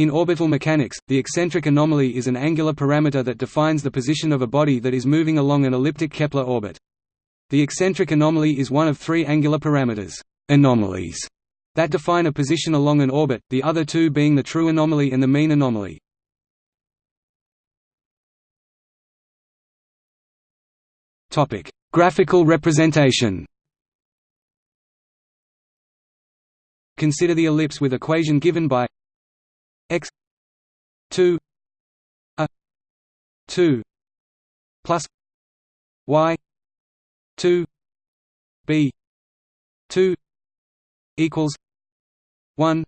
In orbital mechanics, the eccentric anomaly is an angular parameter that defines the position of a body that is moving along an elliptic Kepler orbit. The eccentric anomaly is one of three angular parameters anomalies that define a position along an orbit, the other two being the true anomaly and the mean anomaly. Graphical representation Consider the ellipse with equation given by 2 a 2 plus y 2 b 2 equals 1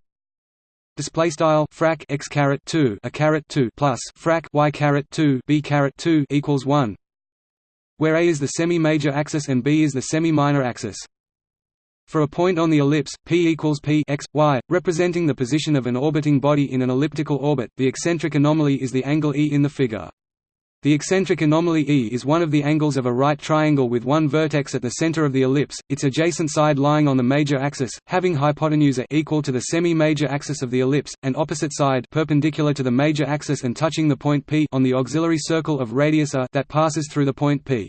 display style frac x caret 2 a caret 2 plus frac y caret 2 b caret 2 equals 1 where a is the semi-major axis and b is the semi-minor axis for a point on the ellipse, p equals p x, y, representing the position of an orbiting body in an elliptical orbit, the eccentric anomaly is the angle E in the figure. The eccentric anomaly E is one of the angles of a right triangle with one vertex at the center of the ellipse, its adjacent side lying on the major axis, having hypotenuse equal to the semi-major axis of the ellipse, and opposite side perpendicular to the major axis and touching the point P on the auxiliary circle of radius a that passes through the point P.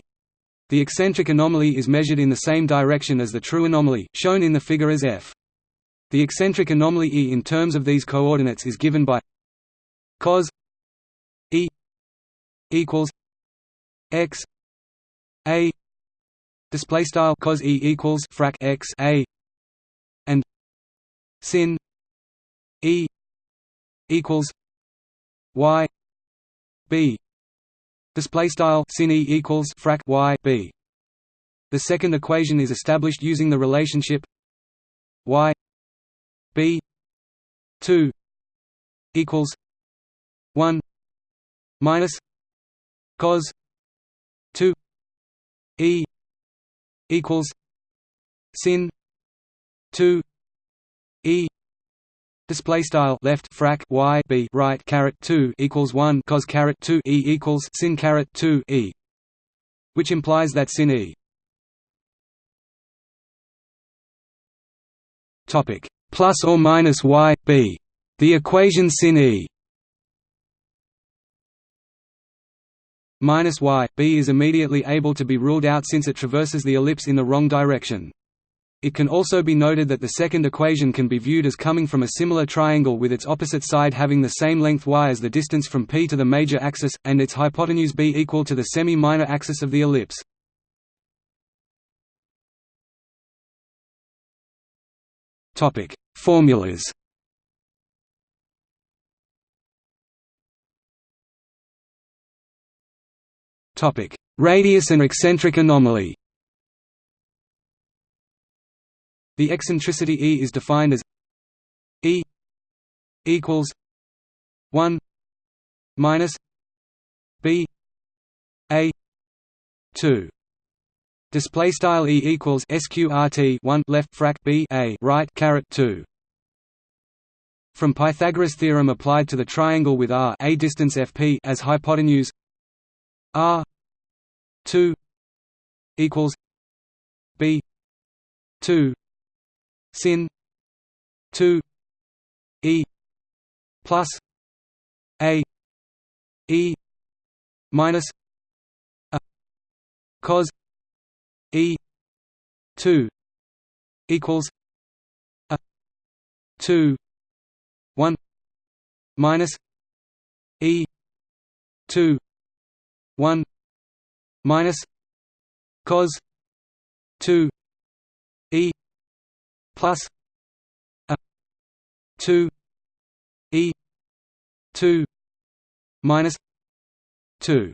The eccentric anomaly is measured in the same direction as the true anomaly, shown in the figure as f. The eccentric anomaly E in terms of these coordinates is given by cos E equals x a display style cos E equals frac x a and sin E equals y b Display style sin e equals frac y b. The second equation is established using the relationship y b two equals one minus cos two e equals sin two e Display style left frac y b right caret two equals one cos caret two e equals sin caret two e, which implies that sin e. Topic plus or minus y b. The equation sin e minus y b is immediately able to be ruled out since it traverses the ellipse in the wrong direction. It can also be noted that the second equation can be viewed as coming from a similar triangle with its opposite side having the same length y as the distance from P to the major axis, and its hypotenuse b equal to the semi-minor axis of the ellipse. Formulas Radius and eccentric anomaly The eccentricity E is defined as E equals one minus B A two Display style E equals sqrt one left frac B A right caret two. From Pythagoras theorem applied to the triangle with R a distance fp as hypotenuse R two equals B two sin. 2 e. Plus. A. E. Minus. A. Cos. E. 2 equals. A. 2 1 minus. E. 2 1 minus. Cos. 2 e plus a 2 e 2 minus 2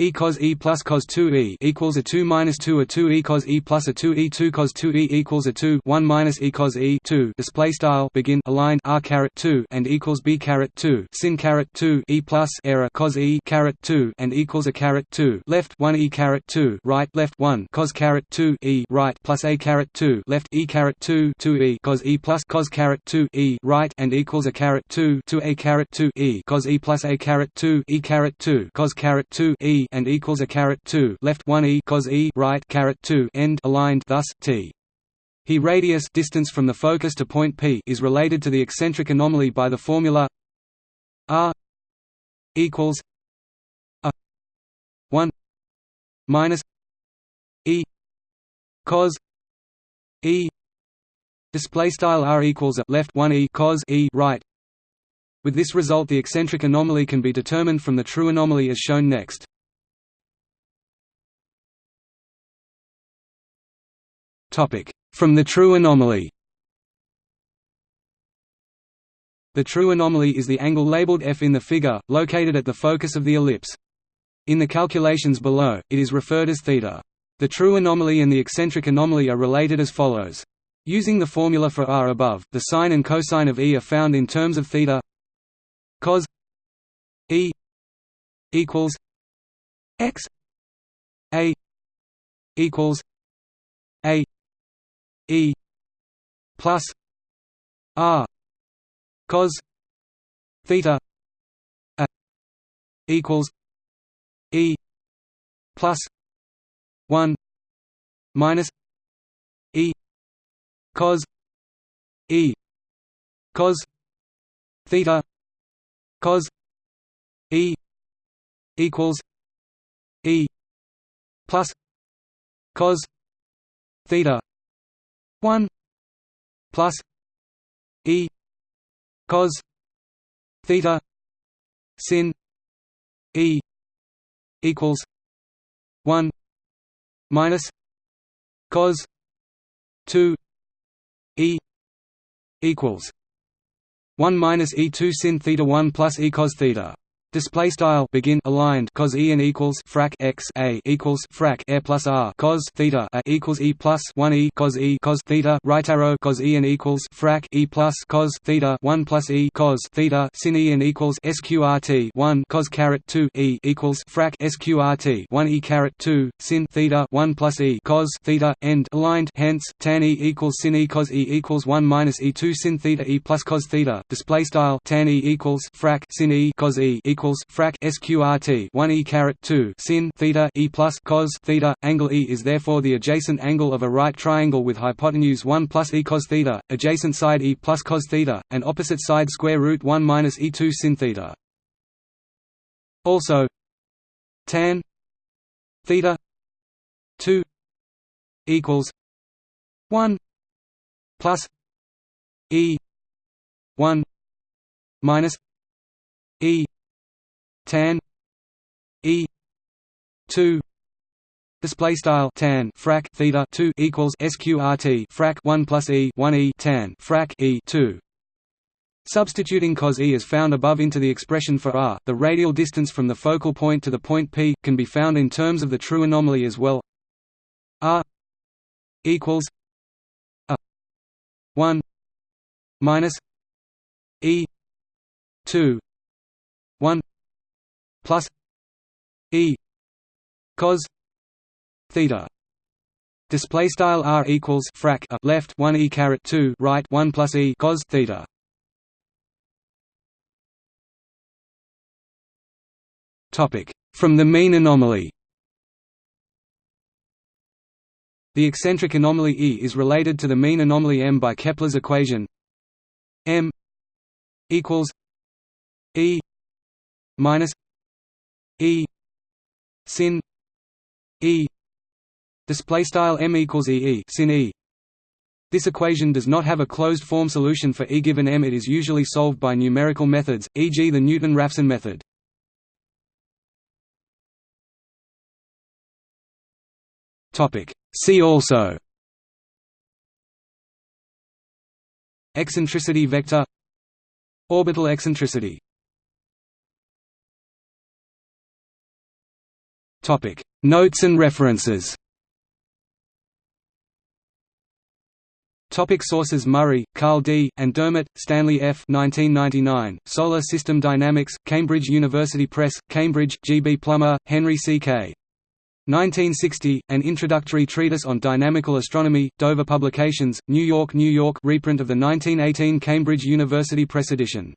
e cos e plus cos 2 e equals a 2 minus 2 a 2 e cos e plus a 2 e 2 cos 2 e equals a 2 1 minus e cos e 2 display style begin aligned r caret 2 and equals b caret 2 sin caret 2 e plus error cos e caret 2 and equals a caret 2 left 1 e caret 2 right left 1 cos caret 2 e right plus a caret 2 left e caret 2 2 e cos e plus cos caret 2 e right and equals a caret 2 to a caret 2 e cos e plus a caret 2 e caret 2 cos caret 2 e and equals a caret 2 left 1 e cos e right caret 2 end aligned thus t. He radius distance from the focus to point P is related to the eccentric anomaly by the formula R equals a 1 minus E cos E. Display style R equals a left 1 E cos E right. With this result the eccentric anomaly can be determined from the true anomaly as shown next from the true anomaly The true anomaly is the angle labeled f in the figure, located at the focus of the ellipse. In the calculations below, it is referred as theta. The true anomaly and the eccentric anomaly are related as follows. Using the formula for r above, the sine and cosine of E are found in terms of theta cos E equals x a equals E plus R cos theta a equals E plus one minus E cos E cos theta cos E equals E plus cos theta 1 plus e cos theta sin e equals 1 minus cos 2 e equals 1 minus e2 sin theta 1 plus e cos theta Display style begin aligned cos e and equals frac x a equals frac air plus r cos theta a equals e plus one e cos e cos theta right arrow cos e and equals frac e plus cos theta one plus e cos theta sin e and equals sqrt one cos caret two e equals frac sqrt one e caret two sin theta one plus e cos theta end aligned hence tan e equals sin e cos e equals one minus e two sin theta e plus cos theta. Display style tan e equals frac sin e cos e equals equals frac sqrt 1 e caret 2 sin theta e plus cos theta. Angle e is therefore the adjacent angle of a right triangle with hypotenuse 1 plus e cos theta adjacent side e plus cos theta and opposite side square root 1 minus e2 sin theta. Also tan theta 2 equals 1 plus e 1 minus e tan e. 2 display style tan frac theta 2 equals sqrt. Frac 1 plus e 1 e tan frac e 2 Substituting cos E as found above into the expression for r, the radial distance from the focal point to the point P, can be found in terms of the true anomaly as well. R equals a 1 minus e 2 1 plus e cos theta. Display style r equals frac a left 1 e caret 2 right 1 plus e cos theta. Topic. From the mean anomaly. The eccentric anomaly E is related to the mean anomaly M by Kepler's equation M equals E minus E sin E display style M equals E E sin E this equation does not have a closed form solution for E given M. It is usually solved by numerical methods, e.g. the Newton-Raphson method. Topic. See also Eccentricity vector Orbital eccentricity Topic Notes and references Topic sources Murray, Carl D., and Dermott, Stanley F. 1999, Solar System Dynamics, Cambridge University Press, Cambridge G. B. Plummer, Henry C. K. 1960, An Introductory Treatise on Dynamical Astronomy, Dover Publications, New York New York reprint of the 1918 Cambridge University Press edition